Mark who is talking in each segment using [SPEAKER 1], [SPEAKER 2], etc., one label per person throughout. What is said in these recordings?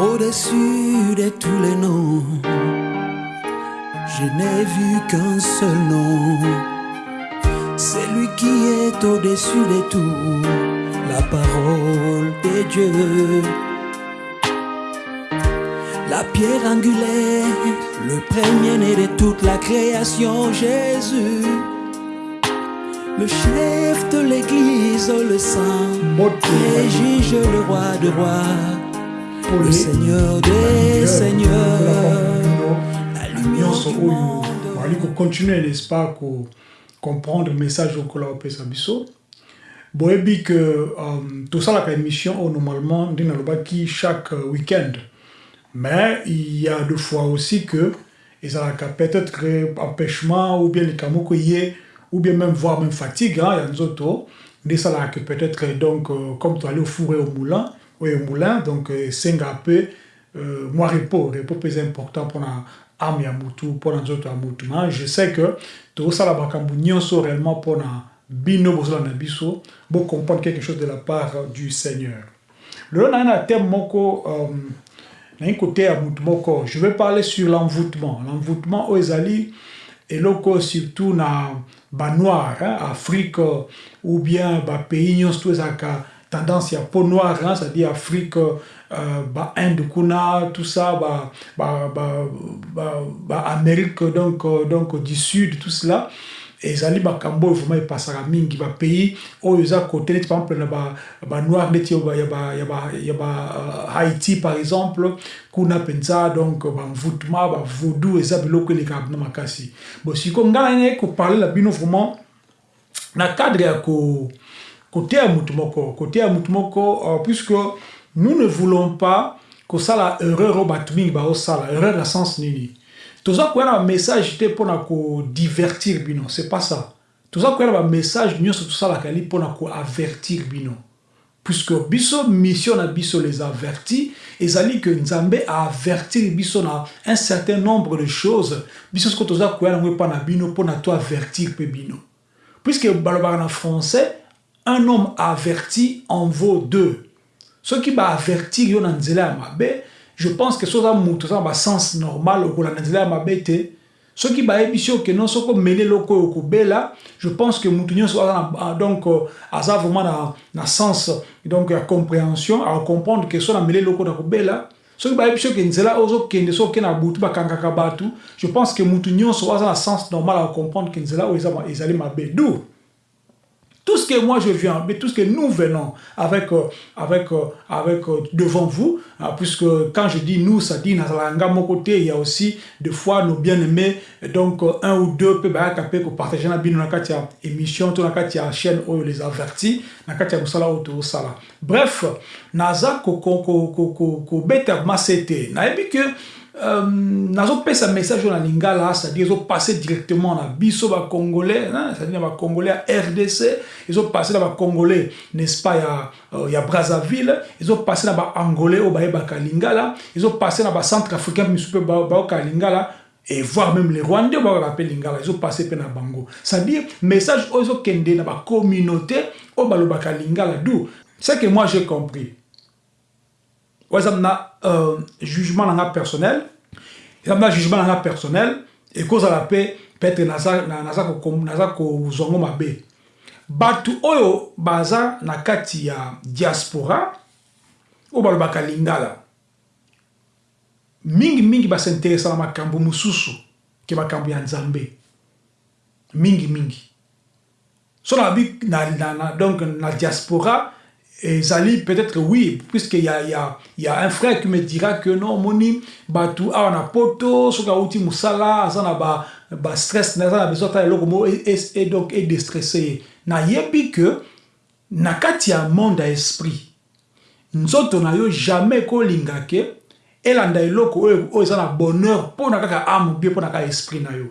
[SPEAKER 1] Au-dessus de tous les noms, je n'ai vu qu'un seul nom. C'est lui qui est au-dessus de tout, la parole de Dieu. La pierre angulaire, le premier-né de toute la création, Jésus. Le chef de l'église, le saint, et juge le roi de rois, le seigneur des seigneurs, la lumière du monde.
[SPEAKER 2] kocontinue n'est-ce pas comprendre message okola opesa biso boyebi ke um, tosalaka émission oyo normalement nde nalobaki chaque euh, week-end. Mais il y a deux fois aussi que ezalaka peut-être que empêchement ou bien likambo moko ye ou bien même voire même fatigue hein, ya nzoto nde esalaka que peut-être donc euh, comme toali ofure au moulin oyo moulin donc euh, esenga mpe euh, mwa repos repos mpe eza important mpona ame ya mutu mpona nzoto ya mutu mais je sais que tozosala makambo nyonso réellement mpona bino bozala na biso bocomprendre quelque chose de la part du seigneur. Lelo naye na thème moko um, naye kote ya mutu moko. Je vais parler sur l'envoûtement. L'envoûtement oyo ezali eloko surtout na banoir hein, afrique ou bien bapays nyonso to ezalaka tendance ya peau noire hein, c'est-à-dire afrique euh, bainde kuna tout ça ba, ba, ba, ba, ba amérique donc, euh, donc du sud tout cela. Ezali makambo oyo vraiment epasaka mingi bapays oyo eza kote neti par exemple na ba- banoir neti ya ba- ya ba- ya ba- ya ba euh, haïti par exemple kuna mpenza donc bamvoûtement bavaudou eza biloko elekaka na makasi bon siko ngai naye koparle na bino vraiment na cadre ya ko koteya mutu moko koteya mutu moko euh, puisque nous ne voulons pas kosala erreur oyo bato mingi baosala erreur na sens nini. Toza koya na bamessage te mpona kodivertir bino. C'est pas ça. Toza koya na bamessage nyonso tosalaka li mpona koavertir bino. Puisque biso mission na biso les avertis ezali que nzambe aavertir biso na un certain nombre de choses. Biso toza koya nango epa na bino mpona to avertir mpe bino. Puisque balobaka na français un homme averti en vaut deux. Soki baavertir yo na nzela ya mabe je pense que so oza moto oza na basens normal okolanda na nzela ya mabe te. Soki bayebisi yo ke non soki omeli eloko oyo okobela je pense que motu nyonso aza na donc euh, aza vraiment na, na sens donc ya compréhension acomprendre ke so nameli eloko na kobela soki bayebisi yo ke nzela oyo ozokende so okende na butu bakangaka bato je pense que motu nyonso aza na sens normal acomprendre ke nzela oyo ezali mabe. D'où? Tout ce que moi je viens, mais tout ce que nous venons avec, euh, avec, euh, avec euh, devant vous, puisque quand je dis nous, ça dit Nazalanga mon côté, il y a aussi des fois nos bien-aimés, donc un ou deux peut partager na kati ya émission, kati ya chaîne où les avertis, kati ya musala ou sala. Bref, naza ko ko ko ko ko que euh, nazopesa message oyo na lingala c'est-à-dire ezopasse directement na biso bacongolais hein, c'est-à-dire na bacongolais ya rdc ezopasse na bacongolais n'est-ce pas ya, euh, ya brazzaville ezopasse na baangolais oyo bayebaka lingala ezopasse na bacentre africain misu mpe ba- bayoka lingala et voire même les rwandais bayoka mpe lingala ezopasse mpe na bango. C'est-à-dire message oyo ezokende na bacommunauté oyo balobaka lingala d'où? C'est que moi j'ai compris exemple na euh, jugement na nga personnel. Exemple na jugement na nga personnel. Ekozala mpe peut-être naza na- naza ko- naza kozwango mabe. Bato oyo baza na kati ya diaspora oyo balobaka lingala mingimingi basinteresa na makambo mosusu ke makambo ya nzambe. Mingimingi so nabi na, na, na, donc na diaspora ezali peut-être oui puisque y a, y, a, y a un frère qui me dira que non omoni bato awa na poto soki awuti mosala aza na ba, ba stress aza na besoin ata eloko moko e, e, e donc edestresse ye nayebi que na kati ya monde ya esprit nzoto na yo jamais ekolinga ke elanda eloko oyo oyo eza na bonheur mpo na kaka ame bie mpo na kaka esprit na yo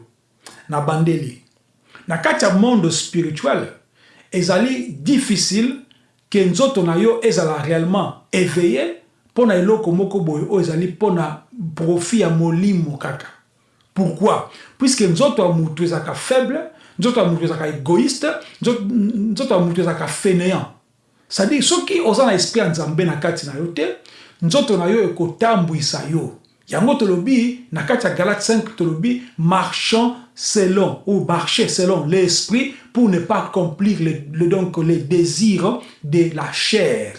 [SPEAKER 2] na bandeli. Na kati ya monde spirituel ezali difficile ke nzoto na yo ezala réellement éveillé mpo na eloko moko boye oyo ezali mpo na profit ya molimo kaka. Pourquoi? Puisque nzoto ya motu ezalaka faible nzoto ya motu ezalaka égoïste nzoto ya motu ezalaka fainéant. C'est-à-dire soki oza na esprit ya nzambe na kati na yo te nzoto na yo ekotambwisa yo yango tolobi na kati ya galate 5 tolobi marchant selon ou marcher selon l'esprit pour ne pas accomplir le, donc les désirs de la chair.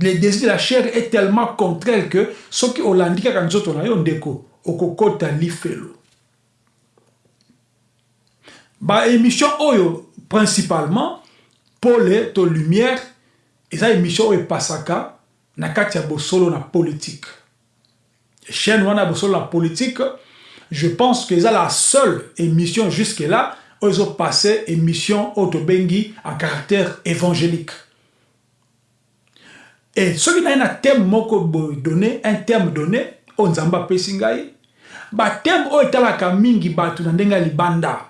[SPEAKER 2] Le désir de la chair est tellement contraire que soki olandi kaka nzoto na yo ndeko okokota lifelo baémission oyo principalement pole to lumière eza émission oyo epasaka na kati ya bosolo na politique chaîne wana ya bosolo na politique je pense que eza la seule émission jusque là oyo ezopasse émission oyo tobengi en caractère évangélique. Et soki naye na thème moko boye donné un thème donné oyo nzambe apesi ngai bathème oyo etalaka mingi bato na ndenge ya libanda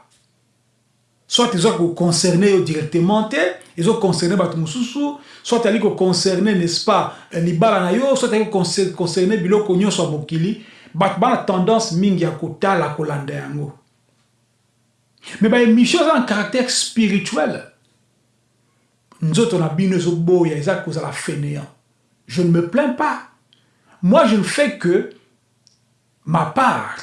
[SPEAKER 2] soit eza koconcerne yo directement te ezoconcerne bato mosusu soit ali koconcerne n'est-ce pas libala na yo soit ali koconcerne biloko nyonso ya mokili bato bana tendance mingi ya kotala kolanda yango. Mais baémission eza na caractère spirituel. Nzoto na bino ezoboya eza kozala fainéant. Je ne me plains pas. Moi je ne fais que ma part.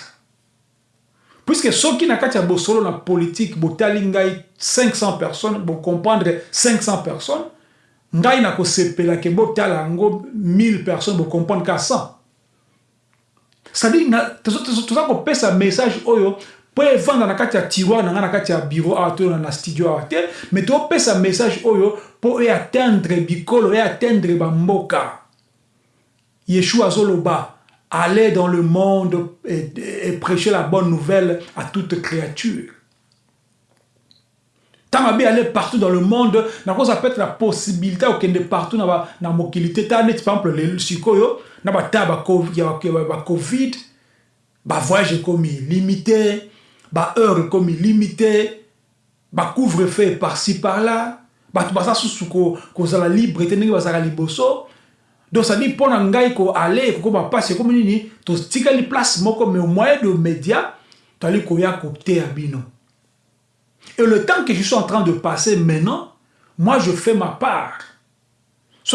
[SPEAKER 2] Puisque soki na kati ya bosolo na politique ngai 500 personnes bocomprendre 500 personnes ngai nakosepela ke botala yango 1000 personnes bocomprendre ka 100 cestadire toza kopesa message oyo mpo evanda na kati ya tiroir na na kati ya bureau awa to na studio awa te mais topesa message oyo mpo eatteindre bikolo eatteindre bamboka yeshua azoloba aller dans le monde et, et, prêcher la bonne nouvelle à toute créature. ntango abi ale partout dans le monde nakozwa peut-être na possibilité ya kokende partout na mokili te. Ta neti par exemple sikoyo na bata ya bacovid bavoyage ekomi limité baheure ekomi limité bacouvre feu parci parla bato baza susu kozala libre te ndenge bazalaka liboso. Donc sadi mpo na ngai koale kokoma mpasi ekomi nini totikali place moko mais moyen de média toali koya koteya bino. Et le temps que je suis en train de passer maintenant moi je fais ma part.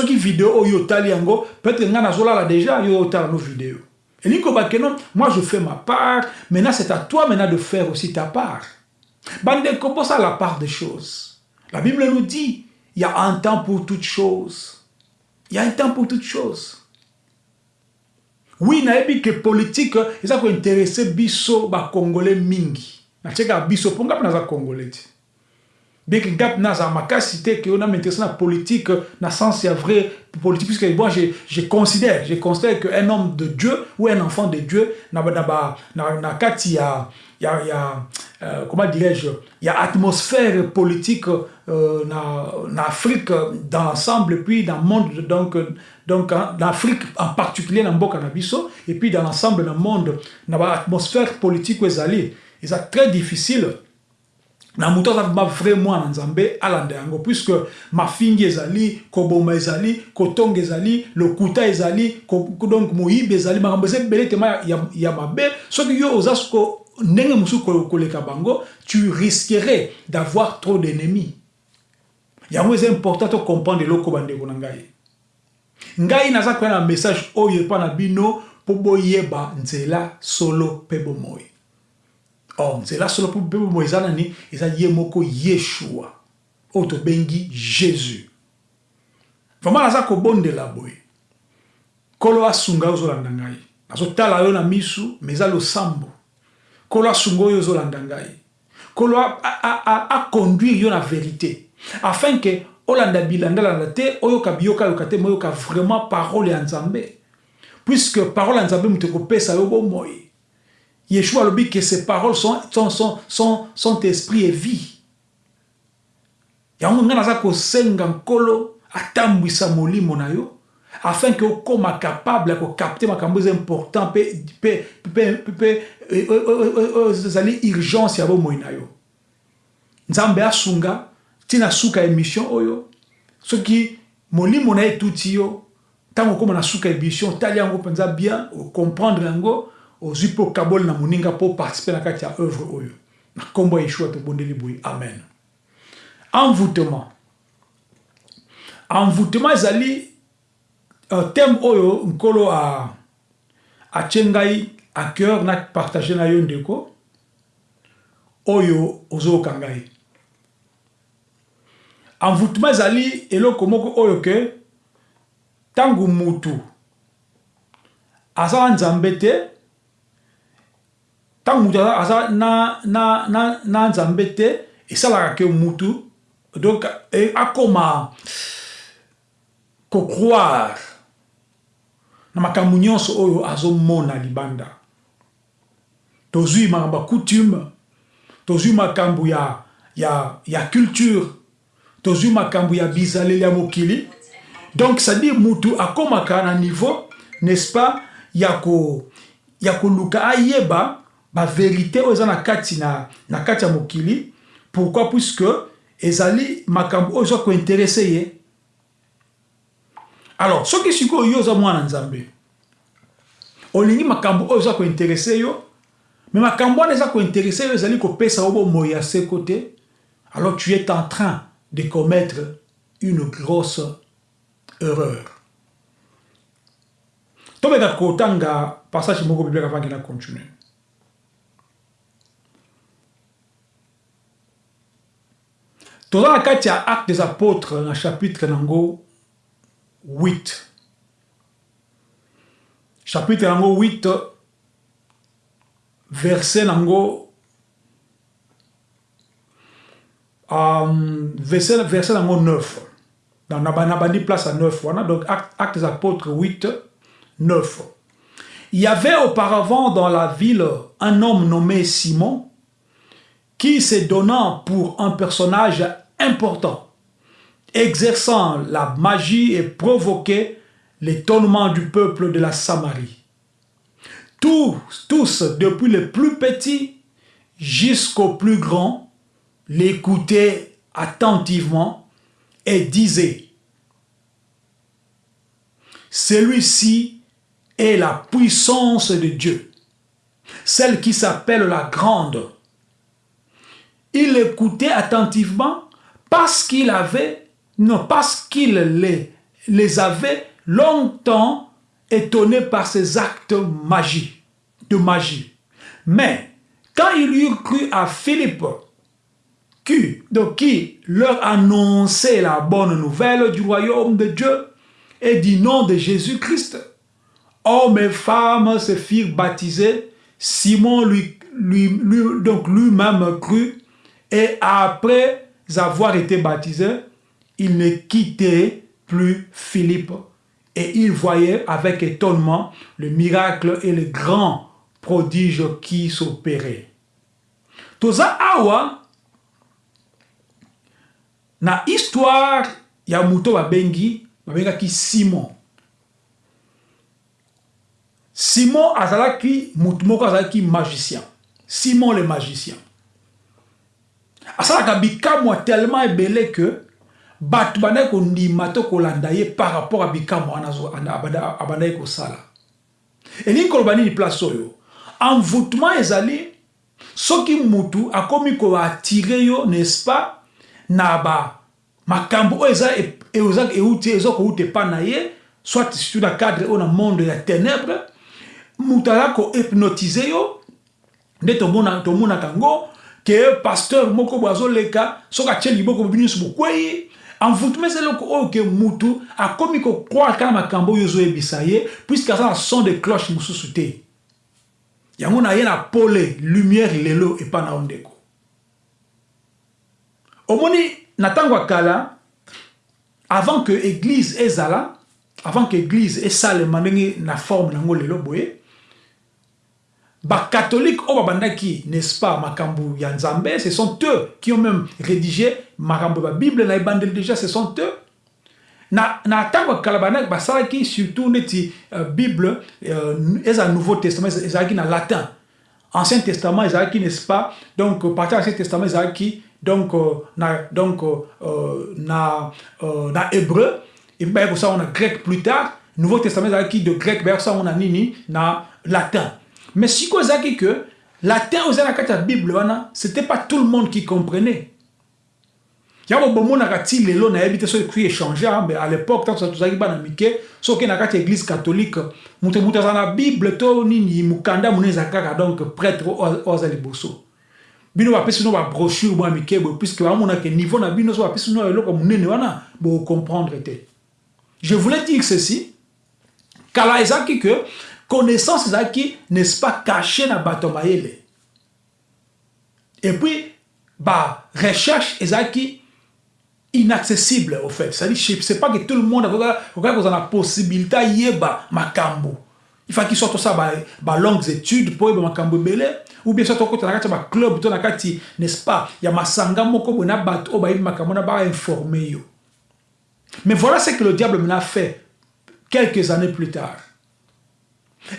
[SPEAKER 2] Video oyo otali yango peut-être ngai nazolala déjà yo otala no video elingi kobake non moi je fais ma part. Maintenant c'est à toi maintenant de faire aussi ta part. Bandeko bosala la part des choses. La bible nous dit il y a un temps pour toutes choses. Il y a un temps pour toutes choses. Oui, nayebi que politique eza kointeresse biso bakongolais mingi natieka biso mpo ngapi naza congolais ti beke ngapi naza makasi te ke ona m'intéresse na politique na sens ya vrai politique puisque moi je, je considère je considère que un homme de Dieu ou un enfant de Dieu na, na, na, na, na kati ya, ya, ya euh, comment dirais-je, il y a atmosphère politique euh, en Afrique dans l'ensemble, puis dans le monde, donc, donc en Afrique en particulier, dans le Canabiso, et puis dans l'ensemble du monde, dans l'atmosphère politique, c'est très difficile. na moto aza vraiment na nzambe alanda yango puisque mafingi ezali koboma ezali kotonga ezali lokuta ezali donc moyibi ezali. Makambo eza ebele tema ya, mabe. Soki yo oza ndenge mosusu koleka bango tu risquerais d'avoir trop d'ennemis. Yango eza important tocomprendre eloko bandeko na ngai. Ngai naza koya na message oyo epa na bino mpo boyeba nzela solo mpe bomoi or nzela solo mpe bomoi eza nani moko yeshua. Oyo tobengi jésus. Vraimen naza kobondela boye asunga yo ozolanda ngai nazotala yo misu ma eza losambo nkolo asunga oyo ozolanda ngai nkolo aconduire yo na vérité. Afin ke olanda bilandalanda te oyoka biyoka yoka te moyoka vraiment parole ya nzambe. Puisque parole ya nzambe moto ekopesa yo bomoi yeshua alobi ke ces paroles sont, sont, esprit et vie. Yango ngai naza kosenga nkolo atambwisa molimo na yo afin ke okóma capable ya kokapte makambo eza important mpe ezali urgence ya bomoi nzambe asunga ntina suka émission oyo soki molimo na ye etuti yo ntango na suka émission yango bien ocomprendre yango ozwi mpe okaboli na moninga mpo participe na kati ya œuvre oyo. Na nkombo ya yeshua tobondeli boye. Amen. Envoûtement. Envoûtement ezali uh, thème oyo nkolo a atie ngai à cœur na partage na yo ndeko oyo ozoyoka ngai. Envoûtement ezali eloko moko oyo ke ntango mutu aza na nzambe te ntango mutu aza na, na, na, na nzambe te esalaka ke donc akoma kokroire na makambo nyonso oyo azomona libanda. Tozwi makambo coutume ya, ya, ya culture tozwi makambo ya bizaleli ya mokili. Donc c'est-à-dire mutu akomaka na niveau n'est-ce pas ya ko koluka ayeba baverité oyo eza na kati na, na kati ya mokili. Pourquoi? Puisque ezali makambo oyo eza kointerese ye. Alors soki sikoyo yo oza mwana nzambe olingi makambo oyo eza kointerese yo me makambo wana eza kointerese yo ezali kopesa yo bomoi ya seko te. Alors tu es en train de commettre une grosse erreur. Tobeka kotanga passage moko bibliaka avangi na continue toza na kati ya acte des apôtres na chapitre nango 8 chapitre nango 8 verset nango um, verset, verset nango 9 na bandi place à 9 wana. Donc acte, acte des apôtres 8 9 il y avait auparavant dans la ville un homme nommé Simon qui se donnant pour un personnage important exerçant la magie et provoquait l'étonnement du peuple de la Samarie. Tous, tous, depuis le plus petit jusqu'au plus grand, l'écoutaient attentivement et disaient Celui-ci est la puissance de Dieu, celle qui s'appelle la grande. Il écoutait attentivement parce qu'il avait non, parce qu'il les, avait longtemps étonnés par ses actes magie, de magie. Mais quand il eut cru à Philippe, qui, donc, qui leur annonçait la bonne nouvelle du royaume de Dieu et du nom de Jésus-Christ, hommes et femmes se firent baptiser, Simon lui, lui donc lui-même crut, et après avoir été baptisé, il ne quittait plus Philippe et il voyait avec étonnement le miracle et le grand prodige qui s'opérait. Toza awa na histoire ya muto babengi babengaki Simon. Simon azalaki mutu moko magicien. Simon le magicien. Asalaka bikamwa tellement ebele ke bato bandaki kondima to kolanda ye par rapport a bikamwa wana abandaki kosala. Elingi koloba nini place oyo? Envoûtement ezali soki mutu akomi koatire yo n'est-ce pas na ba makambo oyo eza euti eza kouta epa na ye soit surtout na cadre oyo na monde ya ténèbre mutu aza kohypnotise yo nde tomonaka yango pasteur moko boye azoleka soki atie liboko bobi nyonso bokwei. Envoûtement eloko oyo ke mutu akomi kokroire kaka makambo oyo ezoyebisa ye puiske aza na son de cloche mosusu te. Yango na ye pole lumière lelo epa na ndeko omoni na ntango kala avant que église ezala avant que église esalema ndenge na forme nango lelo boye catholiques oyo babandaki n'est-ce pas makambo ya nzambe ce sont eux qui ont même rédigé makambo ya bible na ebandeli déjà ce sont eux. Na ntango ya kala bandaki basalaki surtout neti uh, bible uh, eza nouveau testament ezalaki na latin. Ancien testament ezalaki n'est-ce pas donc partir ancien testament ezalaki donc uh, na donc uh, na uh, na hébreu epi bayaki kosala na grec plus tard. Nouveau testament ezalaki de grec bayaki kosala na nini na latin mais sikoyo ezalaki que oyo eza na kati ya bible c'était pas tout le monde qui comprenait. Yango bomonaka ti lelo nayebi te soki ekuyi échange mais à l'époque tant tozalaki bana mike soki na kati ya église catholique moto moto aza na bible to nini mokanda monene eza kaka donc prêtre oyo aza liboso bino bapesi bino babrochure mwa mike boye puiske bamonake niveau na bino so bapesi bino eloko monene wana bocomprendre te. Je voulais dire ceci kala ezalaki que connaissance ezalaki n'est-ce pas caché na bato mayele. Et puis barecherche ezalaki inaccessible au fait. C'est-à-dire c'est pas que tout le monde okoki kozala na possibilité ayeba makambo. Il faut qu'il soit ça ba, ba longues études po oyeba makambo ebele ou bien soit kati ya baclub to kati n'est-ce pas ya masanga moko boye na bato oyo bayebi makambo na bainforme yo. Mais voilà ce que le diable mena fait quelques années plus tard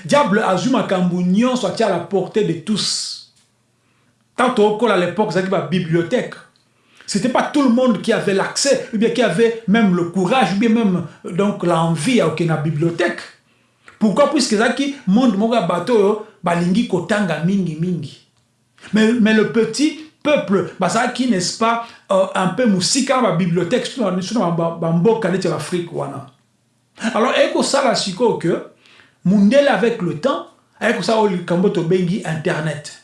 [SPEAKER 2] diable azwi makambo nyonso atia à la portée de tous tant okola à l'époque ezalaki babibliothèque C'était pas tout le monde qui avait l'accès, ou bien qui avait même le courage, ou bien même l'envie à la bibliothèque. Pourquoi? Puisque qui monde mon bateau balingi kotanga mingi mingi. Mais, mais le petit peuple, qui n'est-ce pas euh, un peu musika la bibliothèque sur la mboka de l'Afrique wana. Alors eko sala siko que mundele avec le temps, eko ça kamboto bengi internet.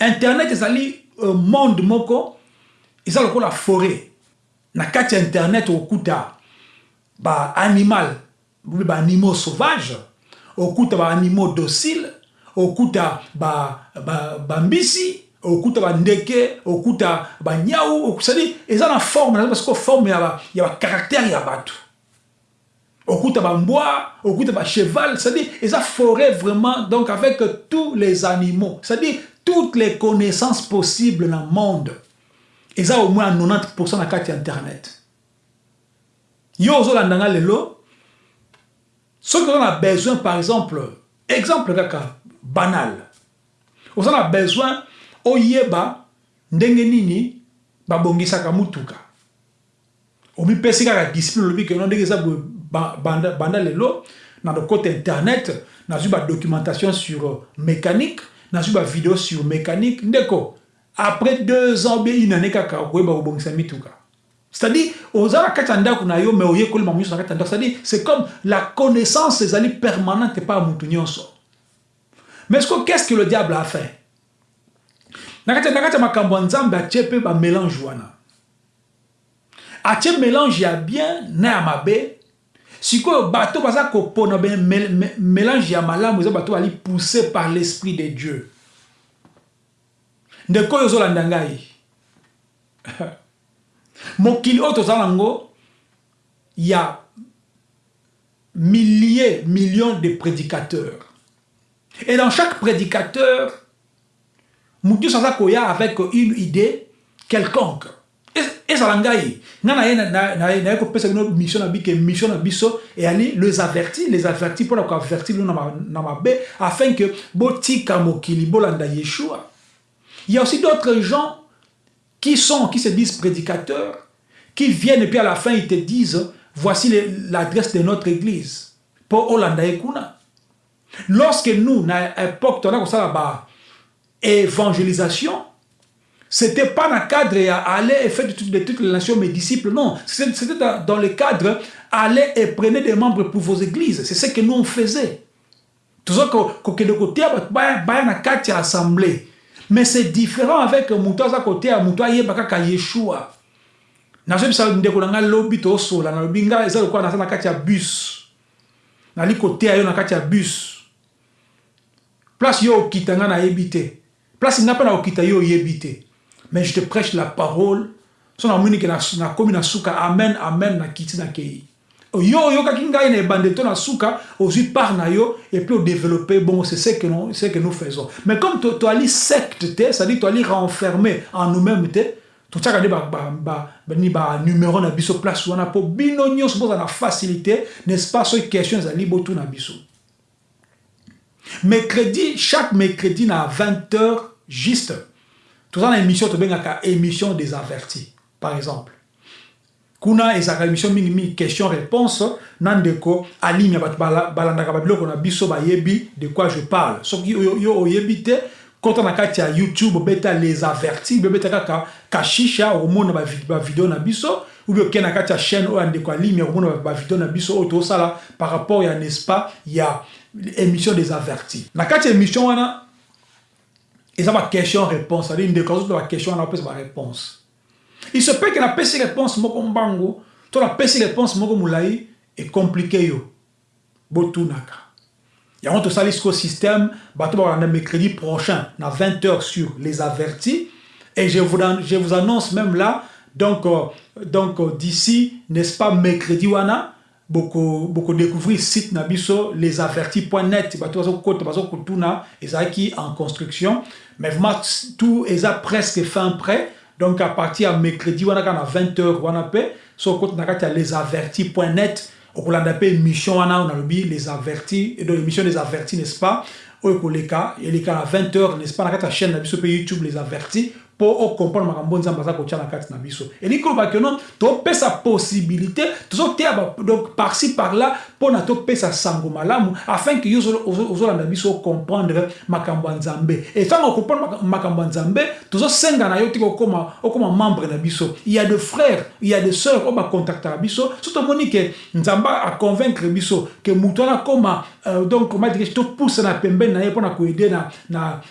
[SPEAKER 2] Internet ezali euh, monde moko eza lokola forêt. Na kati internet okuta baanimal baanimaux sauvage okuta baanimaux docile okuta bambisi ba, ba okuta bandeke okuta banyau cestadi eza na forme parce que forme ya bacaractère ya bato okuta bambwa okuta bacheval c'est-à-dire eza forêt vraiment donc avec tous les animaux c'est-à-dire toutes les connaissances possibles dans le monde. Eza au moins 90 na kati ya internet. Yo ozolanda nga lelo. Soki oza na besoin par exemple exemple banal. Oza na besoin mutuka. Omipesi kaka discipline olobi ke no ndenge eza banda, lelo na lokota internet nazwi badocumentation sur mécanique nazwi bavideo sur mécanique ndeko après deux ans bien une année kaka okoyeba kobongisa mituka c'est-à-dire oza na kati ya ndako na yo mais oyekolema nyonso na kati ya ndako c'est-à-dire c'est comme la connaissance ezali permanente epai ya nyonso mais ce qu'est-ce que le diable a fait? Na kati makambo ya nzambe atie mpe bamélange wana. Atie mélange ya bien na ya mabe sikoyo bato baza kopona mélange ya malamu eza bato bali poussé par l'esprit de dieu. Ndeko oyo ozolanda ngai. Mokili oyo ya milliers millions de prédicateurs. Et dans chaque prédicateur motu nyonso avec une idée quelconque ezala ngai ngai naye kopesa bino mission na bike mission na biso eyali les avertis les avertis mpona koavertir bino na mabe afin que botika mokili bolanda yeshua Il y a aussi d'autres gens qui sont, qui se disent prédicateurs, qui viennent et puis à la fin ils te disent, voici l'adresse de notre église. Pour Hollanda et Kuna. Lorsque nous, à l'époque, on a ça évangélisation, c'était pas dans le cadre aller et faire de toutes, de toutes les nations mes disciples, non. C'était dans le cadre aller et prenez des membres pour vos églises. C'est ce que nous on faisait. Tout ça, que de côté, bah, na quatre assemblée. mais c'est différent avec moto aza koteya moto ayeba kaka yeshua ya bus nali yo na bus place yo okita ngai place na okita yo mais je te prêche la parole. So namoni ke nakomi na suka amen amen nakiti nakei yo oyokaki ngai na ebande to na suka ozwi part na yo et puis odéveloppe bon c'est ce que nous, ce que nous faisons. Mais comme toali secte te c'est-à-dire toali renfermé en nous-mêmes te totiaka nde ni banuméro na biso place wana mpo bino nyonso boza na facilité n'est-ce pas? Soki question ezali botuna biso. Mercredi chaque mercredi na 20 heures juste toza na émission tobengaka émission des avertis par exemple. Kuna ezalaka émission mingimingi question réponse na ndeko alimi ya bato balandaka babiloko na biso bayebi de quoi je parle. Soki yo oyebi te kota na kati ya youtube obeta les avertis bobeta kaka kashisha okomona bavideo na biso ou bien okende na kati ya chaîne oyo ya ndeko alimi okomona bavideo na biso oyo tosala par rapport ya n'est-ce pas ya émission des avertis. Na kati ya émission wana eza baquestion réponse. Cestadire ndeko azoto baquestion wana opesa baréponse il se peut ke napesi réponse moko mbangu to napesi réponse moko molai ecomplike yo. Botunaka. Yango tosali siko système bato bakolanda mercredi prochain na 20 heures sur les avertis. Et je vous, je vous annonce même là donc, euh, donc euh, d'ici n'est-ce pas mercredi wana? Boko boko découvrir site na biso lesavertis.net bato bazokota bazokotuna ezalaki en construction. Mais vraiment tout eza presque fin prêt. Donc à partir ya mercredi wana kaka na 20 heures wana mpe so okota na kati ya lesavertis.net okolanda mpe émission wana nalobi les avertis donc émission des avertis n'est-ce pas? Oyo ekoleka eleka na 20 heures n'est-ce pas? Na kati ya chaîne na biso mpe youtube les avertis mpo okomprendre makambo nzambe aza kotia na kati na biso. Elingi koloba keno topesa possibilité tozoteya donc parci par là sango malamu afin ke yo ozolanda biso ocomprendre makambo ya nzambe. Etango okomprendre makambo ya nzambe tozosenga na yo tika okoma membre na il y a de frères il y a sœurs biso. So tomoni ke nzambe aconvaincre biso ke moto wana akoma euh, donc madike topousa na na ye mpona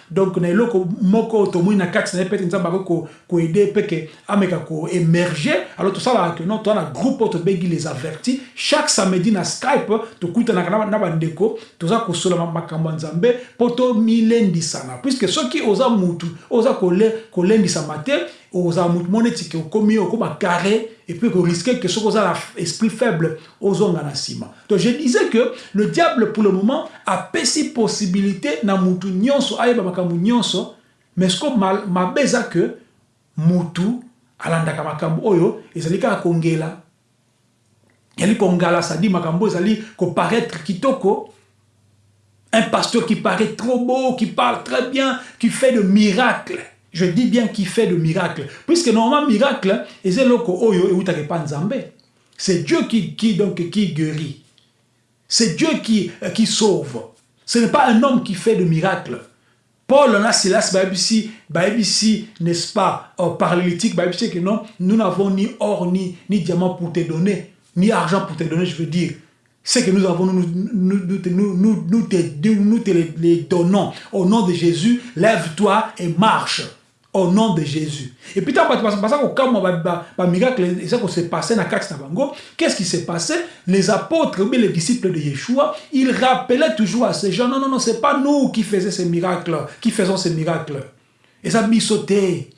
[SPEAKER 2] donc na eloko moko na na ye pete nzambe ameka alors tosalaka ke non groupe les avertis. Chaque samedi na skype tokutanaka na bandeko toza kosola makambo ya nzambe mpo tomilendisana. Puiske soki oza mutu oza kolendisama te ozala mutu mo neti ke okomi okóma carré et puis risquer que soki oza na esprit faible ozonga na nsima. Donc je disais que le diable pour le moment apesi possibilité na mutu nyonso ayeba makambo nyonso mais siko mabe eza ke mutu alandaka makambo oyo ezali kaka kongela ezali kongala sadi makambo ezali koparaître kitoko. Un pasteur qui paraît trop beau qui parle très bien qui fait de miracles. Je dis bien qui fait de miracles. Puisque normalement miracle c'est dieu qui, qui, donc, qui guérit. C'est dieu qui, qui sauve. Ce n'est pas un homme qui fait de miracles. Paul na Silas baibisi baibisi n'est-ce pas au paralytique que non nous n'avons ni or ni ni diamant pour te donner ni argent pour te donner je veux dire ce que nous avons nous nous nous nous, te, nous te les, donnons au nom de Jésus lève-toi et marche au nom de Jésus. Et puis, quand le miracle s'est passé dans bango, qu'est-ce qui s'est passé Les apôtres, mais les disciples de Yeshua, ils rappelaient toujours à ces gens, non, non, non, c'est pas nous qui faisions ces miracles, qui faisons ces miracles. Et ça bisoté.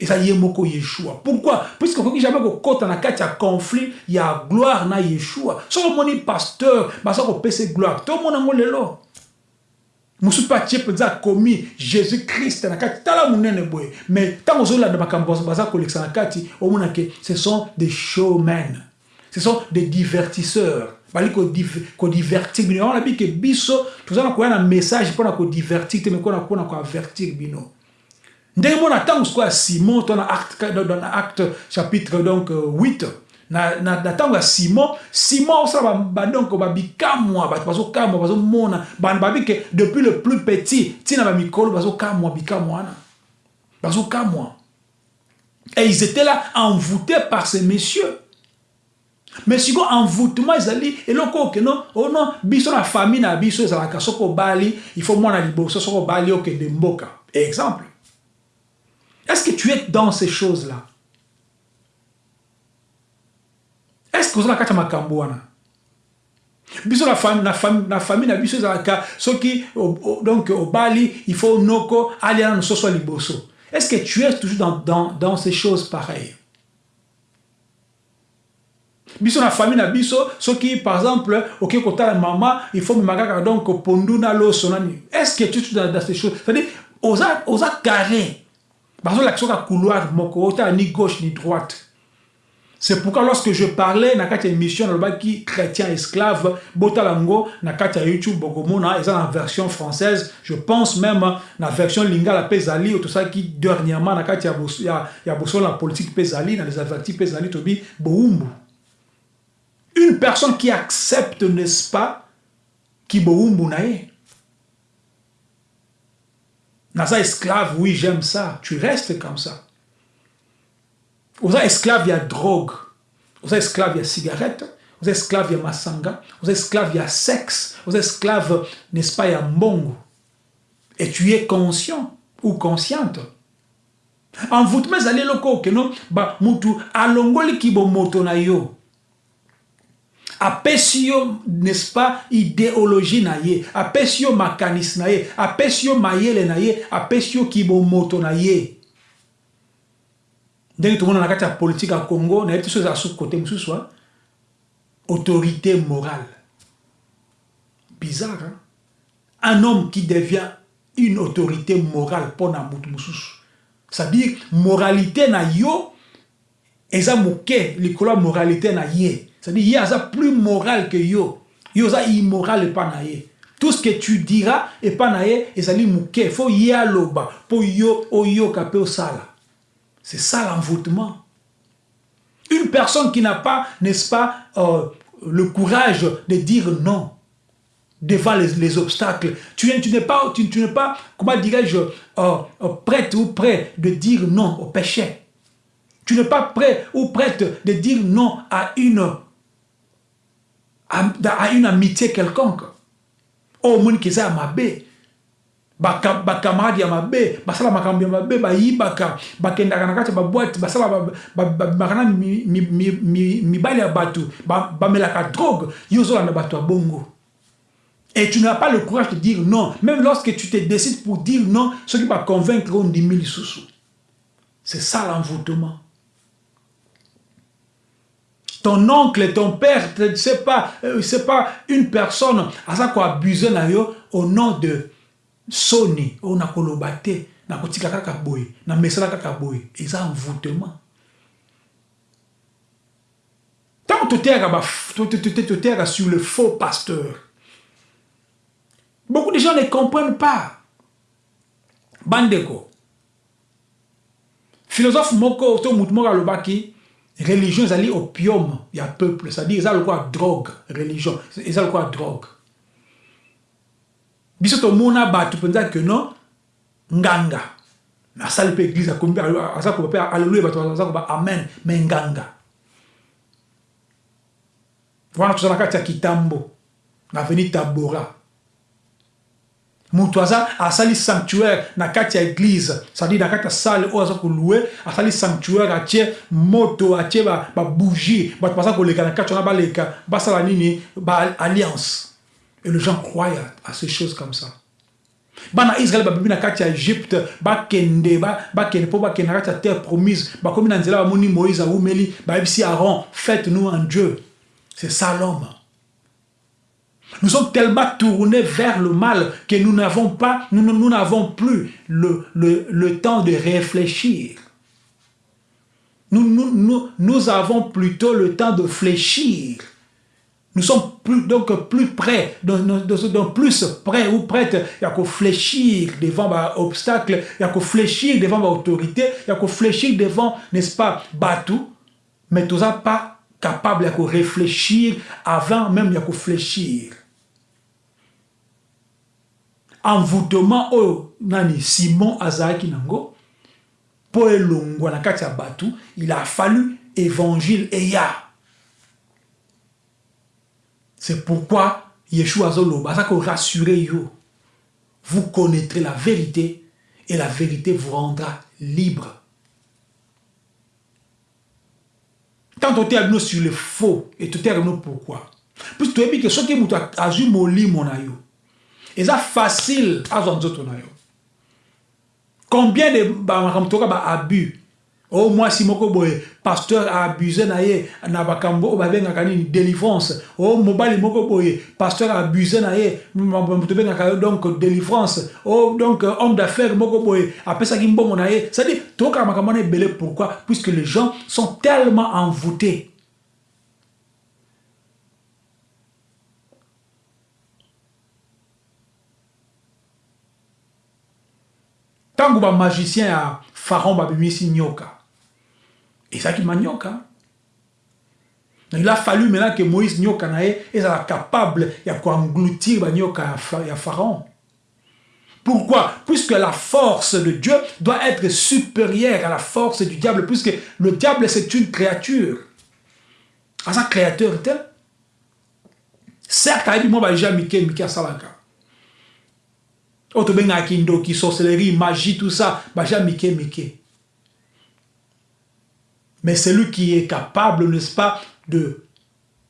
[SPEAKER 2] Et ça yemoko Yeshua. Pourquoi? Puisque faut jamais que quand on a un conflit, il y a gloire na Yeshua. Si on est pasteur, bah ça on peut gloire. Tout le monde a lelo. mosusu mpe atie mpenza akomi jésus christ na kati tala monene boye mais ntango ozolanda makambo baza kolekisa na kati omona ke ce sont des showmen ce sont des divertisseurs bali kodivertir bino yango nabi ke biso toza na koya na message mpona kodivertir te me mpona mpona koavertir bino ndenge mona ntango sikoyo simon to na acte, na acte chapitre donc 8 na, na, na ntango ya simon simon osala badonko babikamwa bato bazokamwa bazomona bana babi ke depuis le plus petit ntina bamikolo bazokamwa bikamwa wana bazokamwa et ils étaient là envoûtés par ces messieurs. Mais sikoyo envoûtement ezali eloko okeno ono biso na famille na biso ezalaka soki obali il faut mwana liboso soki obali okende mboka. Exemple est-ce que tu es dans ces choses là est-ce que na kati ya makambo wana biso na famille na na na biso ezalaka soki donc obali il faut noko alia nano soso ya liboso. Est-ce que tu es toujours dans, dans, dans ces choses pareilles? Biso na famille na biso soki par exemple okoki kotala mama il faut memaka kaka donc pondu na loso nani? Est-ce que tu es dans, dans ces choses? C'est-à-dire oza carré bazolakisa oka couloir moko otala ni gauche ni droite. C'est pourquoi lorsque je parlais na kati émission qui chrétien esclave na kati YouTube bokomona eza na version française. Je pense même na version lingala pezali tout ça qui dernièrement bosola la politique pezali na les avertis pezali tobi boumbu une personne qui accepte n'est-ce pas qui boumbu na ye naza esclave oui j'aime ça. Tu restes comme ça. Oza esclave ya drogue. Oza esclave ya cigarette. Oza esclave ya masanga. Oza esclave ya sexe. Oza esclave n'est-ce pas ya mbongo. Et tu es conscient ou consciente. Envoûtement ezali eloko okeno ba mutu alongoliki bomoto na yo apesi yo n'est-ce pas idéologie na ye. Apesi yo makanisi na ye. Apesi mayele na ye. Kibomoto na ye. Ndenge tomona na kati ya politike ya congo nayebi te so ezala su kote mosusu autorité morale. Bizarre hein? un homme qui devient une autorité morale mpo na motu mosusu. C'est-à-dire moralité na yo eza likolo moralité na ye c'est-à-dire ye aza plus moral que yo. Yo oza immoral epa na ye tout ce que tu diras epa na ye ezali moke fo ye aloba mpo yo oyoka mpe osala c'est ça l'envoûtement. Une personne qui n'a pas n'est-ce pas euh, le courage de dire non devant les, les obstacles. Tu, tu n'es pas, tu, tu pas, comment dirais-je, euh, euh, prête ou prêt de dire non au péché. Tu n'es pas prêt ou prête de dire non à une, à, une amitié quelconque. Bé. bacamarade ya mabe basala ya mabe bayibaka bakendaka na kati ya baboite basala bakana mibali ya drogue ya bongo Et tu n'as pas le courage de dire non. Même lorsque tu te décides pour dire non, ceux qui vont convaincre ont 10 000 sous. C'est ça l'envoûtement. Ton oncle, ton père, ce n'est pas, euh, pas une personne à ça qu'on abuse au nom de Sony, on a kolobate, na kotika kaka boy, na mesala kaka boy. Et ça envoûtement. Tant que tu es sur le faux pasteur, Beaucoup de gens ne comprennent pas. Bandeko. Philosophe moko to mutmo alobaki religion ezali opium ya peuple, c'est-à-dire eza lokola drogue, religion, eza lokola drogue. Biso tomona bato mpenza ke non nganga. asali mpe église akomi aza koba mpe alleluya bato amen. Me nganga. Wana toza na kati ya kitambo. Na veni tabora moto aza asali sanctuaire na kati église c'est-à-dire na kati ya sale oyo aza kolue asali sanctuaire atie moto atie babougie bato baza koleka na kati wana baleka basala nini? Baalliance et les gens croient à ces choses comme ça. Bana israel babibi na kati ya egypte bakende bakende mpo bakende na kati terre promise. Bakomi na nzela bamoni moïse awumeli bayebisi aaron faites nous un dieu. C'est ça l'homme Nous sommes tellement tournés vers le mal que nous n'avons pas, nous n'avons plus le, le, le, temps de réfléchir. Nous, nous, nous, nous, avons plutôt le temps de fléchir. Nous sommes plus, donc plus près, donc, donc plus près ou prêtes, il fléchir devant l'obstacle, il y a qu'à fléchir devant l'autorité, il y a qu'à fléchir devant, n'est-ce pas, Batou, mais tout ça pas capable de réfléchir avant même de fléchir. Envoûtement oyo nani simon azalaki nango mpo elongwa na kati ya bato il a fallu évangile eya c'est pourquoi yeshua azoloba aza korassure yo. Vous connaîtrez la vérité et la vérité vous rendra libre. Tant toteya bino sur le faux et toteya bino pourquoi? Puisque toyebi ke soki moto azwi molimo yo eza facile azwa nzoto na yo. Combien de bamakambo toka baabus o mwasi moko boye pasteur aabuse na ye na bakambo oyo babengaka nini délivrance. O mobali moko boye pasteur aabuse na ye tobengaka yo donc délivrance. O donc homme d'affaires moko boye apesaki mbongo na ye. C'est à dire tokaka makambo pourquoi? Puisque les gens sont tellement envoûtés ntango bamagicien ya pharaon babimisi nyoka ezalaki manyoka. Il a fallu maintenant que moïse nyoka na ye ezala capable ya koengloutir banyoka ya pharaon. Pourquoi? Puisque la force de Dieu doit être supérieure à la force du diable, puisque le diable, c'est une créature. À sa créateur, certes, il dit, moi, j'ai Mike, Mike Ben qui sorcellerie, magie, tout ça, bah, j'ai Mike, Mike. Mais c'est lui qui est capable, n'est-ce pas, de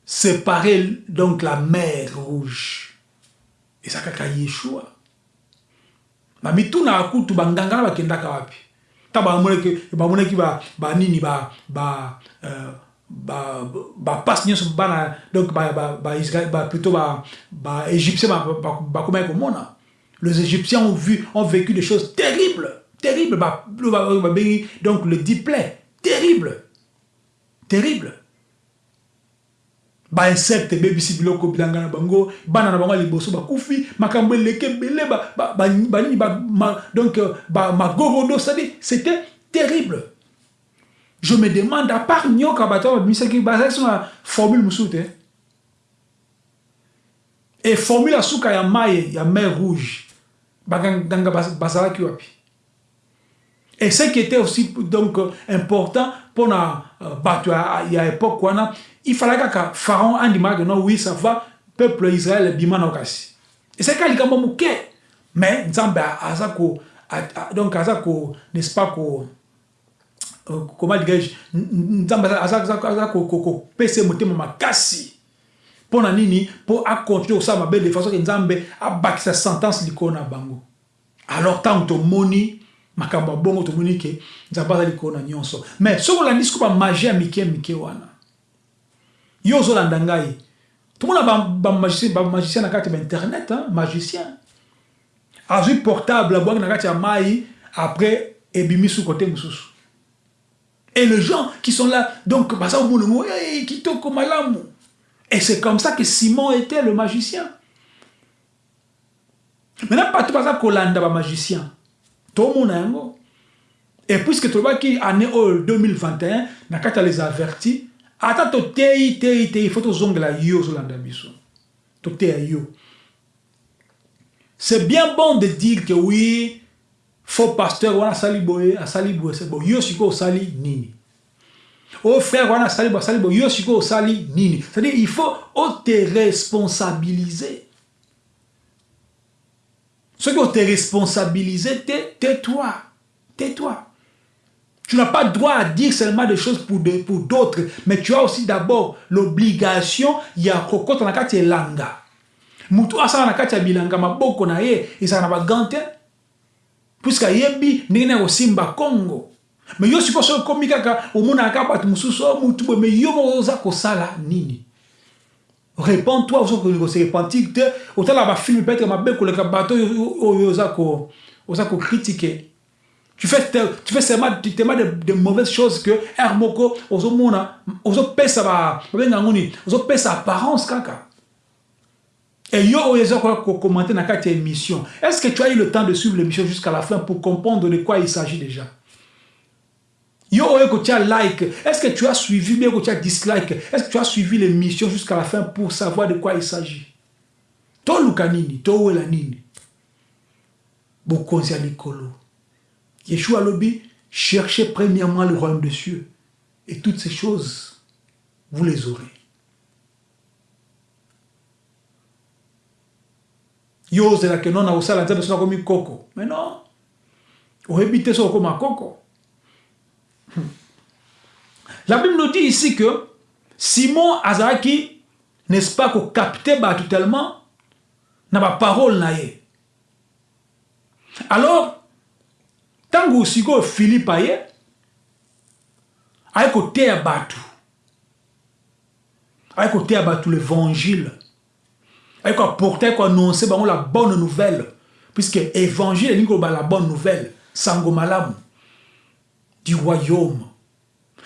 [SPEAKER 2] séparer donc la mer rouge. Et ça, c'est Yeshua. bamituna akutu banganga na bakendaka wapi ta bamoneki banini ba ba ba bapasi nyonso bana donc baisrael plutôt baégyptien bakomaki komona les égyptiens ont vu ont vécu des choses terribles terribles donc le diplé terrible terrible. Bainsecte ebebisi biloko bilanga na bango bana na bango ya liboso bakufi makambo eleke ebele banini donc magorodo cestadire c'était terrible. Je me demande à part nyoka bato babimisaki bazalaki so na formule mosusu te e formule asuka ya mai ya mer rouge et ce qui était aussi donc important mpona uh, bato ya époque wana il fallait que pharaon andimaka non oui ça va peuple israël bima na kasi eseka likambo moke mais nzambe aza ko donc aza ko n'est-ce pas ko comment dirais-je nzambe makasi mpo na nini? Mpo acontinue kosala de façon ke nzambe abakisa sentence likolo na bango. Alors ntango tomoni makambo ya bongo tomoni ke nzambe aza likolo na nyonso. Mais soki olandi siko bamagie ya mike mike wana yo ozolanda ngai. Tomona bamagicien na kati ya bainternet magicien. Azwi portable abwaki na kati ya mai après ebimi su kote mosusu. Et les gens qui sont là donc baza omona ngo hey, kitoko malamu et c'est comme ça que simon était le magicien. Maintenant bato baza kolanda bamagicien tomona yango et puisque tolobaki année oyo 2021 na kati ya les avertis. Ata toteyi teyi te ifo tozongela yo ozolanda biso toteya yo. C'est bien bon de dire que oui faux pasteur wana asali boye asali boye c'est bon. Yo sikoyo osali nini? O frère wana asali boye asali boye yo sikoyo osali nini c'est-à-dire il faut ote responsabiliser. Ote responsabiliser te tais-toi tais-toi Tu n'as pas droit à dire seulement des choses pour d'autres, pour mais tu as aussi d'abord l'obligation ya kokota na kati elanga. Mutu asala na kati ya bilanga maboko na ye ezala na bagante puisque ayebi ndenge na kosimba Congo. Mais yo soki okomi kaka omonaka bato mosusu o mutu boye mais yo moko oza kosala nini réponds-toi osoki kose repentir te otala bafilme peut-être mabe koleka bato oyo oza kokritike tu fais, tu fais seulement, tellement de, de mauvaises choses que Hermoko, ozomona, ozopesa ba, ngoni, ozopesa apparence kaka. Et yo oyezo commenter na kati émission. Est-ce que tu as eu le temps de suivre l'émission jusqu'à la fin pour comprendre de quoi il s'agit déjà? Yo ko tu as like, est-ce que tu as suivi bien que tu as dislike? Est-ce que tu as suivi l'émission jusqu'à la fin pour savoir de quoi il s'agit? To luka nini, to wela nini. Bokonzi ya likolo. Yeshua Lobi, cherchez premièrement le royaume des cieux. Et toutes ces choses, vous les aurez. yo ozelaka non kosala nzambe so nakomi koko mais non oyebi te so okoma koko la bible nous dit ici que simon azalaki n'est-ce pas kokapte bato tellement na baparole na ye alors ntango sikoyo philipe aye aye koteya bato aye koteya l'évangile. Aye koapporte aye la bonne nouvelle. Puisque évangile elingi koloba la bonne nouvelle. Sango malamu du royaume.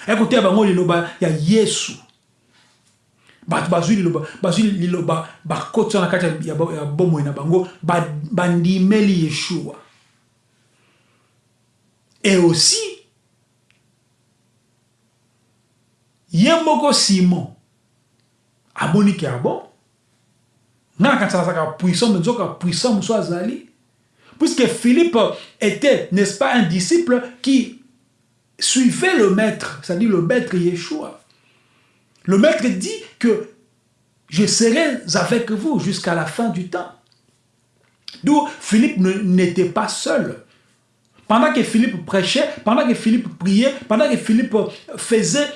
[SPEAKER 2] Aye koteya bango liloba ya yesu. Bato bazwi liloba bazwi liloba bakotisa na kati ya bomoi na bango bandimeli yeshua. Et aussi ye moko simon amoniki ya bon nga na kanisa puissant me nzoka puissant Puisque Philippe était, n'est-ce pas, un disciple qui suivait le maître, c'est-à-dire le maître Yeshua. Le maître dit que je serai avec vous jusqu'à la fin du temps. D'où Philippe n'était pas seul. Pendant que Philippe prêchait, pendant que Philippe priait, pendant que Philippe faisait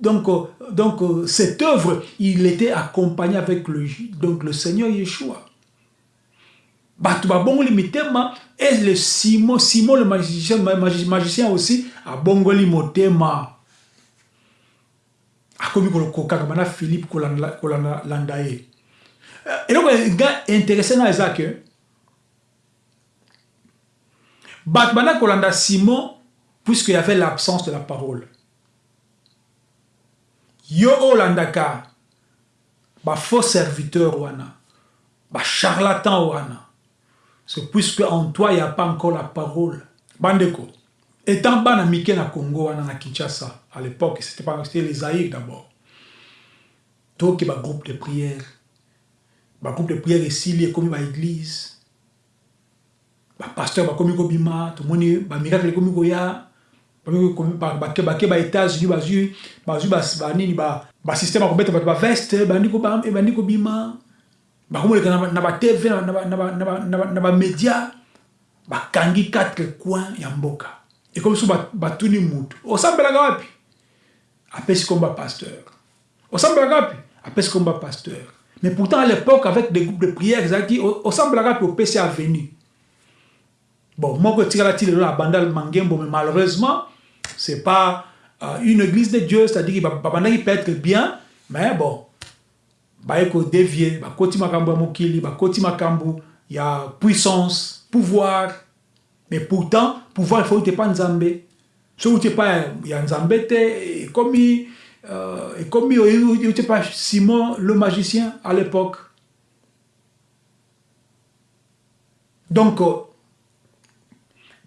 [SPEAKER 2] donc, donc cette œuvre, il était accompagné avec le, donc le Seigneur Yeshua. Et le Simon, Simon le magicien, magicien aussi, a bongoli motema. akomi kolokoka bana philippe kolanda ye. Eloko nga intéressé na eza ke bato banda kolanda simon puisque y avait l'absence de la parole. Yo olandaka bafaux serviteur wana bacharlatan wana c'est puisque en toi il n'y a pas encore la parole. Bandeko étant bana mike na congo na kinshasa à l'époque c'était les zaïr d'abord. Toki bagroupe de prière bagroupe de prière esili ekomi baéglise bapaster bakomi kobima tomoni bamiracle ekomi koya bake baétats-unis bazwi bazwi banini basystème ya kobeta bato baveste ebandi kobima bakomoleka na batv na bamédia bakangi quatre coin ya mboka. Ekomi so batuni mutu. Osambelaka wapi? Apesi komba pasteur. Osambelaka wapi? Apesi komba pasteur. Mais pourtant à l'époque avec des groupes de prière ezalaki osambelaka wapi opesi avenu bon moko etikala ti lelo na banda mangembo mais malheureusement c'est pas euh, une église de dieu c'est-à-dire babandaki peut-être bien mais bon baye kodevie bakoti makambo ya mokili bakoti makambo ya puissance pouvoir. Mais pourtant pouvoir il faut ute pa nzambe. Soki ute pa ya nzambe te ekomi euh, ekomi ute pa simon le magicien à l'époque. Donc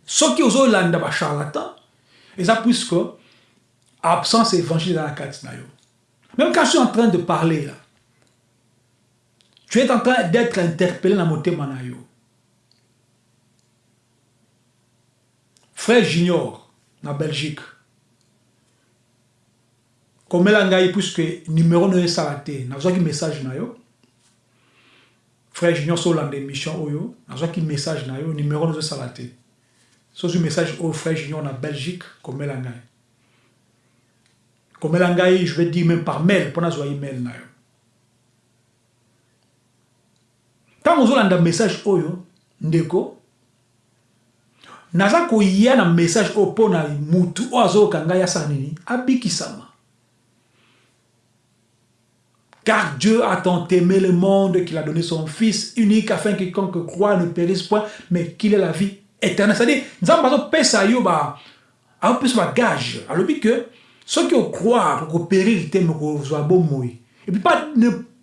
[SPEAKER 2] soki ozolanda bacharlatan eza puisque absence évangile dans la kati na yo même quand je suis en train de parler là tu es en train d'être interpellé na motema na yo frère junior na belgique. Komela ngai puisque numéro no esala te nazwaki message na frère junior so olanda émission oyo nazwaki message na numéro no ezosala te sozwi message oyo frère junior na belgique komela ngai komela ngai je vais dire même par mail mpo nazwa email na yo ntango ozolanda message oyo ndeko naza koya na message oyo mpo na mutu oyo azoyoka ngai asala nini? Abikisama. Car Dieu a tant aimé le monde qu'il a donné son Fils unique afin que quiconque croit ne périsse point, mais qu'il ait la vie éternelle. C'est-à-dire, nzambe azopesa yo ba azopesa bagage alobi ke soki okroire okopérir te me kozwa bomoi et puis pas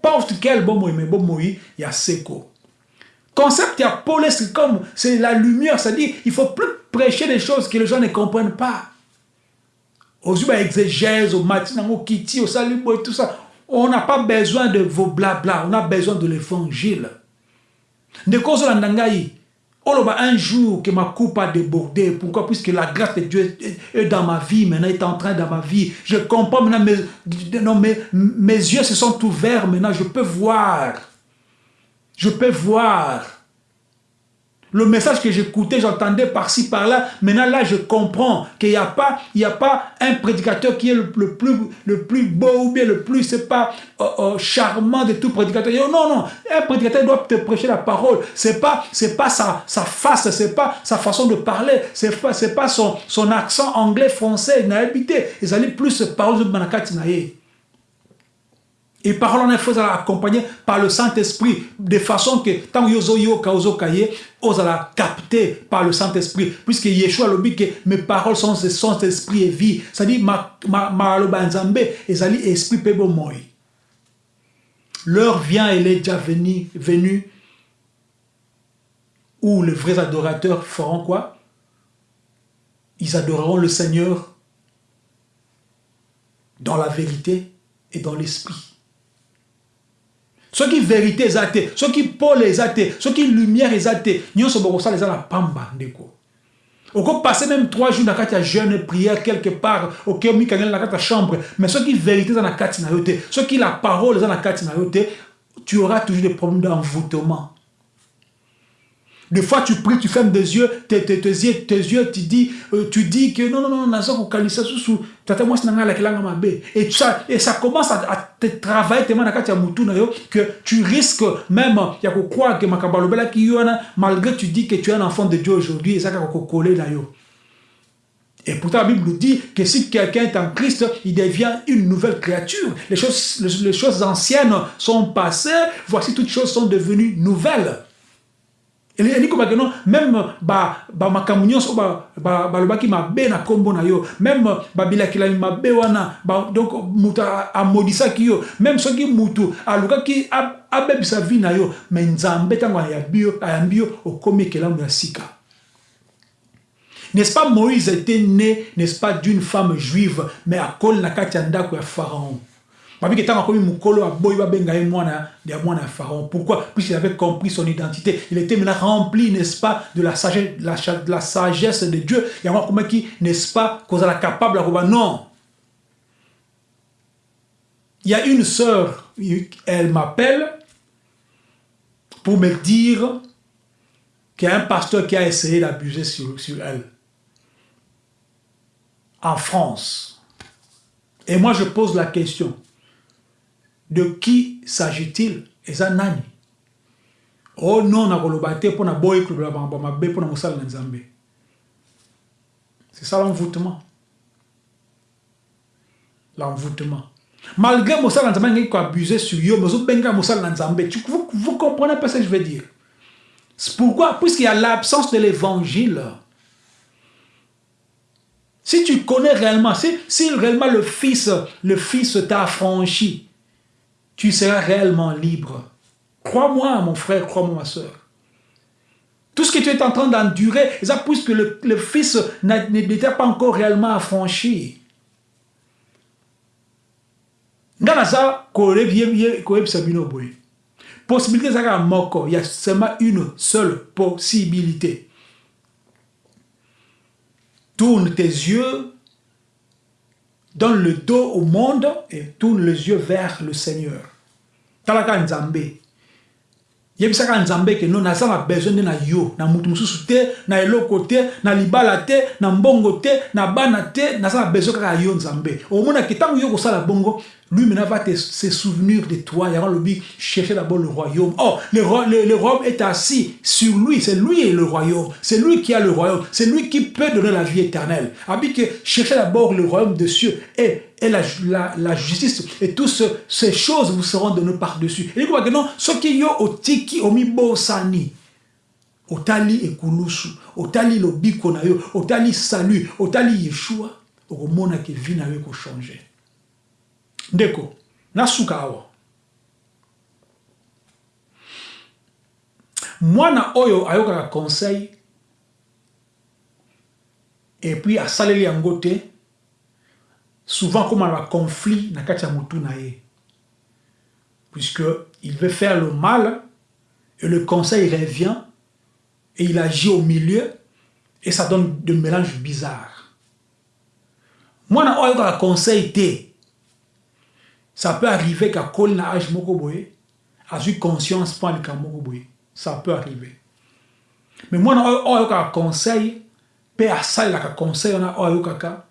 [SPEAKER 2] n'importe quel bomoi mais bomoi ya seko concept ya pole c'est comme c'est la lumière c'est-à-dire il faut plus prêcher des choses que les gens ne comprennent pas. Ozwi baexégèse omati nango kiti osali boye tout ça. On n'a pas besoin de vos blabla on a besoin de l'évangile. Ndeko ozolanda ngai oloba un jour que ma coupe a débordé pourquoi? Puisque la grâce de Dieu est dans ma vie maintenant est en train dans ma vie. Je comprends maintenant mes, mes yeux se sont ouverts maintenant je peux voir. Je peux voir le message que j'écoutais, j'entendais par-ci, par-là. Maintenant, là, je comprends qu'il n'y a pas, il a pas un prédicateur qui est le, plus, le plus beau ou bien le plus, c'est pas euh, euh, charmant de tout prédicateur. Non, non, un prédicateur doit te prêcher la parole. C'est pas, c'est pas sa, sa face, c'est pas sa façon de parler, c'est pas, c'est pas son, son accent anglais, français, n'a habité. Ils allaient plus parler de Manakati Naye. Et parole en effet, accompagné par le Saint-Esprit, de façon que tant que vous yoka ozokaye, vous allez capter par le Saint-Esprit, puisque Yeshua le dit que mes paroles sont son esprit et vie. C'est-à-dire, ma ma ma loba nzambe, ezali esprit pebo moi. L'heure vient, elle est déjà venue, venue, où les vrais adorateurs feront quoi? Ils adoreront le Seigneur dans la vérité et dans l'esprit. Soki vérité eza te soki pole eza te soki lumière eza te nyonso bokosala eza na pamba ndeko. Okopase même trois jours na kati ya jeune prière quelque part oke mikangeli na kati ya chambre mais soki vérité eza na kati na yo te soki la parole eza na kati tu auras toujours des problèmes d'envoûtement des fois, tu pries, tu fermes des yeux, tes, tes, tes yeux, tes yeux, tu dis, euh, tu dis que non, non, non, naza kokalisa susu, tata moi c'est la kelanga mabe. Et ça, et ça commence à, à te travailler tellement na kati ya mutu na que tu risques même ya ko croire que makabalobela ki yona malgré tu dis que tu es un enfant de Dieu aujourd'hui et ça ka ko coller na yo. Et pourtant, la Bible nous dit que si quelqu'un est en Christ, il devient une nouvelle créature. Les choses, les, les choses anciennes sont passées, voici toutes choses sont devenues nouvelles elingi kobake non même bamakambo nyonso balobaki mabe na nkombo na yo. Même babilakilami mabe wana donc moto amodisaki yo. Même soki motu alukaki abebisa vi na yo me nzambe ntango ayambi yo okomi ekelamu ya sika. N'est-ce pas moïse était né n'est-ce pas d'une femme juive mais akoli na kati ya ndako ya pharaon? Babiki ntango akomi mokolo babenga mwana ya ya pharaon. Pourquoi? Puisqu'il avait compris son identité. Il était maintenant rempli n'est-ce pas de la sagesse, la, de la sagesse de dieu. Yango akomaki n'est-ce pas kozala capable akoba non. Il y a une sœur elle m'appelle pour me dire qu'il y a un pasteur qui a essayé d'abuser sur elle. En France. Et moi je pose la question de qui s'agit-il eza nani oh non nakoloba te mpo na boyi kolobela makambo mabe mpo na mosala na nzambe c'est ça l'envoûtement l'envoûtement malgré mosala na nzambe angeki koabuse sur yo mais ozobenga mosala na nzambe vous, vous comprenez pas ce que je veux dire pourquoi puisqu'il y a l'absence de l'évangile si tu connais réellement si, si réellement le fils le fils t'a affranchi tu seras réellement libre. Crois-moi, mon frère, crois-moi, ma soeur. Tout ce que tu es en train d'endurer, c'est puisque le, le Fils n'était pas encore réellement affranchi. Possibilité, il y a seulement une seule possibilité. Tourne tes yeux donne le dos au monde et tourne les yeux vers le Seigneur. Talaka Nzambe. yebisaka nzambe ke no naza na besoin nde na yo na mosusu te na eloko te na libala te na mbongo te na bana te naza na besoin kaka yo nzambe omonaki ntango yo kosala bongo lui maintenant va se souvenir de toi. Il y a le but, chercher d'abord le royaume. Oh, le, royaume est assis sur lui. C'est lui le royaume. C'est lui qui a le royaume. C'est lui qui peut donner la vie éternelle. Habit que cherchez d'abord le royaume de cieux et, la, justice. Et toutes ce, ces choses vous seront données par-dessus. Et quoi que non, ce qui yo otiki omibo sani. otali ekulusu otali lobiko na yo otali salut otali yeshua okomonaka vi na yo ekochange ndeko nasuka awa. Mwana oyo ayokaka conseil epuis asaleli yango te souvent komana baconflit na kati ya puisque il veut faire le mal et le conseil revient et il agit au milieu et ça donne de mélange bizarre mwana oyo ayokaka conseil te ça peut arriver qu'à kol na âge moko boye azwi conscience mpo alika moko ça peut arriver. Mais mwana oyo oyo ayokaka conseil mpe asalelaka conseil wana oyo ayokaka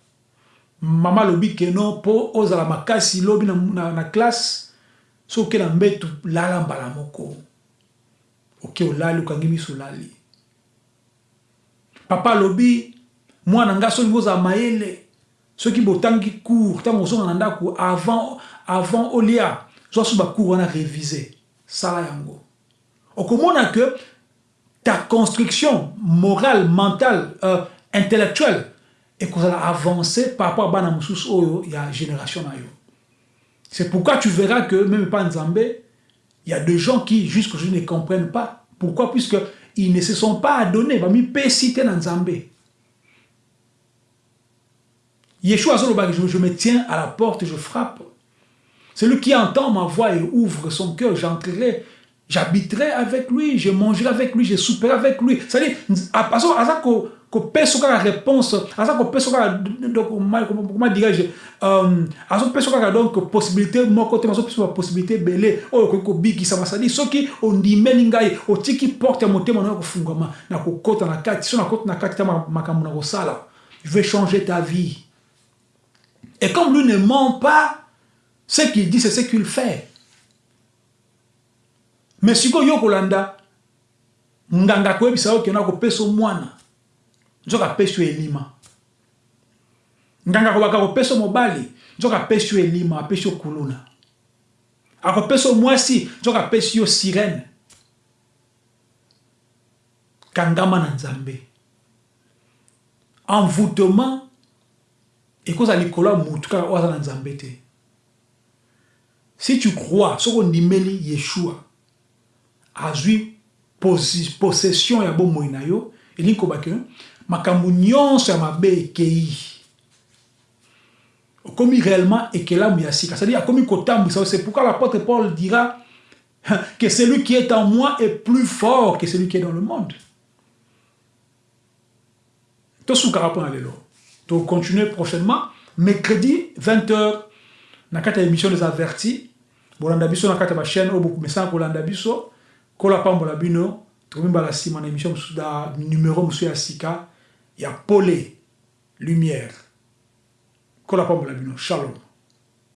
[SPEAKER 2] mama alobi keno mpo ozala makasi lobi na, na, na classe so oke na mbetu lala mbala moko. Oke olali okangi miso olali. Papa alobi mwana nga soki ozala mayele soki botangi cour ntango avant avant olia. Zwa so bacour wana révisé sala yango. Okomona que ta construction morale mentale euh, intellectuelle ekozala avancé par rapport à bana mosusu oyo ya génération na c'est pourquoi tu verras que même pas nzambe il y a des gens qui jusqu'aujourd'hui ne comprennent pas pourquoi puisque ils ne se sont pas adonnés bamipesi te na nzambe. Yeshua azolobaki je me tiens à la porte je frappe Celui qui entend ma voix et ouvre son cœur, j'entrerai, j'habiterai avec lui, je mangerai avec lui, je souperai avec lui. C'est-à-dire, kopesa kaka réponse aza kopesa kaka comment dirais-je euh, azopesa kaka donc possibilité moko te azopesa bapossibilité ebele oyo okoki kobikisama sadi soki porte ya motema na na kati so nakota na kati ta makambo na kosala je vais changer ta vie et comme lui ne ment pas ce qu'il dit c'est ce qu'il fait. Mais sikoyo yo kolanda nganga koyebisa yo kena kopesa mwana nzoka apesi yo elima. Nganga akobaka kopesa mobali nzoka apesi yo elima apesi yo kuluna. Akopesa mwasi nzoka apesi yo sirene. Kangama na nzambe. Envoûtement ekozala likolo ya motu kaka oyo aza na nzambe te si tu crois soki ondimeli yeshua azwi possession ya bomoi na yo elingi kobaki makambo nyonso ya mabe ekei. Okomi réellement ekelamu ya sika. C'est-à-dire akomi kotambwisa c'est pourquoi l'apôtre Paul dira que celui qui est en moi est plus fort que celui qui est dans le monde. Tosukaka mpona lelo tocontinue prochainement mercredi 20h na kati ya émission des avertis. Bolanda biso na kati ya bachaîne oyo bokomesana kolanda biso. Kola pambola bino tokomimbala nsima na émission mosusu numéro mosusu ya sika ya pole lumière. Kola pambola bino. Shalom